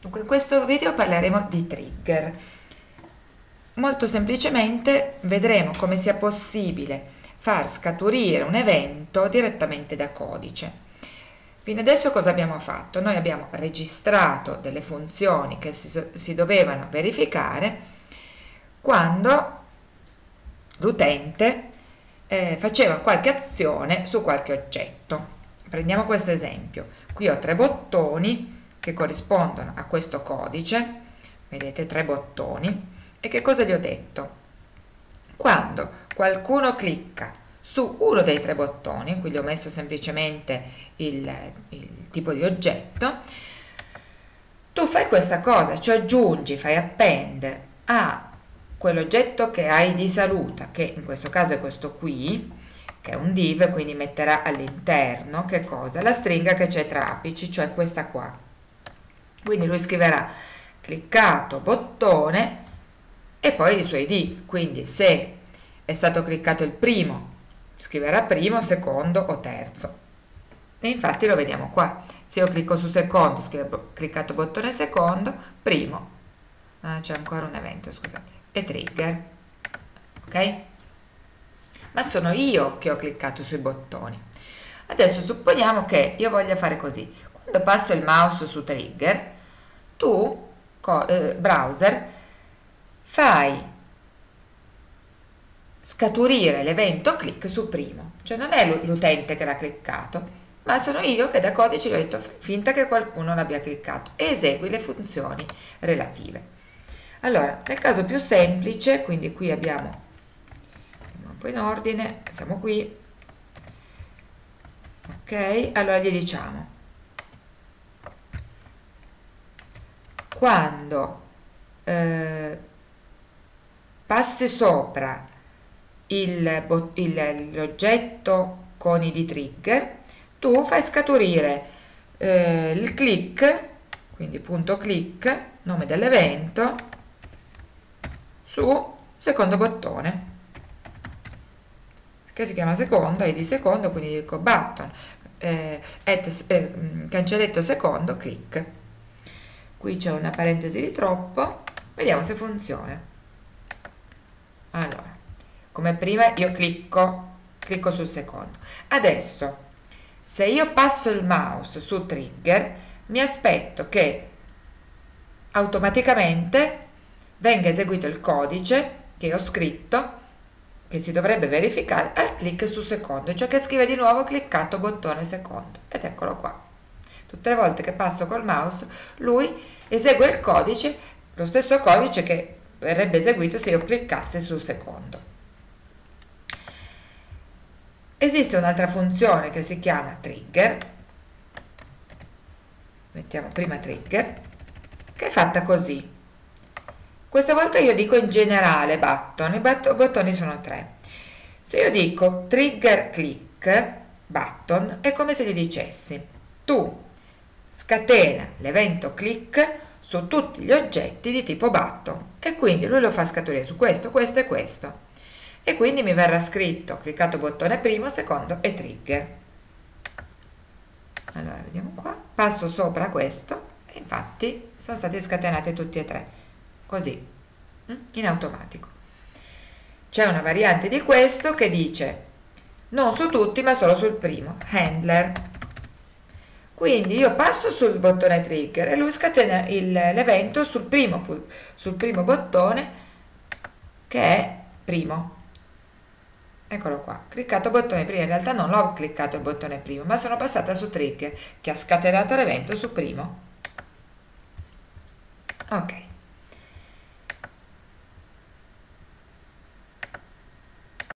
Dunque in questo video parleremo di trigger. Molto semplicemente vedremo come sia possibile far scaturire un evento direttamente da codice. Fino adesso cosa abbiamo fatto? Noi abbiamo registrato delle funzioni che si, si dovevano verificare quando l'utente eh, faceva qualche azione su qualche oggetto. Prendiamo questo esempio. Qui ho tre bottoni che corrispondono a questo codice, vedete tre bottoni, e che cosa gli ho detto? Quando qualcuno clicca su uno dei tre bottoni, qui gli ho messo semplicemente il, il tipo di oggetto, tu fai questa cosa, ci aggiungi, fai append a quell'oggetto che hai di saluta, che in questo caso è questo qui, che è un div, quindi metterà all'interno, che cosa? La stringa che c'è tra apici, cioè questa qua quindi lui scriverà cliccato bottone e poi i suoi id quindi se è stato cliccato il primo scriverà primo, secondo o terzo. E infatti lo vediamo qua. Se io clicco su secondo scrivo cliccato bottone secondo primo. Ah, c'è ancora un evento scusate e trigger. Ok? Ma sono io che ho cliccato sui bottoni. Adesso supponiamo che io voglia fare così passo il mouse su trigger, tu, eh, browser, fai scaturire l'evento click su primo, cioè non è l'utente che l'ha cliccato, ma sono io che da codice gli ho detto finta che qualcuno l'abbia cliccato. E esegui le funzioni relative. Allora, nel caso più semplice, quindi qui abbiamo un po' in ordine, siamo qui, ok, allora gli diciamo quando eh, passi sopra l'oggetto con i trigger, tu fai scaturire eh, il click, quindi punto click, nome dell'evento, su secondo bottone, che si chiama secondo, id secondo, quindi dico button, eh, at, eh, cancelletto secondo, click qui c'è una parentesi di troppo. Vediamo se funziona. Allora come prima io clicco clicco sul secondo. Adesso se io passo il mouse su trigger mi aspetto che automaticamente venga eseguito il codice che ho scritto che si dovrebbe verificare al clic su secondo. Cioè che scrive di nuovo cliccato bottone secondo. Ed eccolo qua tutte le volte che passo col mouse lui esegue il codice, lo stesso codice che verrebbe eseguito se io cliccassi sul secondo. Esiste un'altra funzione che si chiama trigger, mettiamo prima trigger, che è fatta così. Questa volta io dico in generale button, i bottoni sono tre. Se io dico trigger click button è come se gli dicessi tu scatena l'evento click su tutti gli oggetti di tipo button e quindi lui lo fa scaturire su questo, questo e questo. E quindi mi verrà scritto cliccato bottone primo, secondo e trigger. Allora vediamo qua. Passo sopra questo e infatti sono stati scatenati tutti e tre così mm, in automatico. C'è una variante di questo che dice non su tutti ma solo sul primo handler quindi io passo sul bottone trigger e lui scatena l'evento sul primo, sul primo bottone che è primo eccolo qua, cliccato bottone primo, in realtà non l'ho cliccato il bottone primo, ma sono passata su trigger che ha scatenato l'evento su primo. Ok.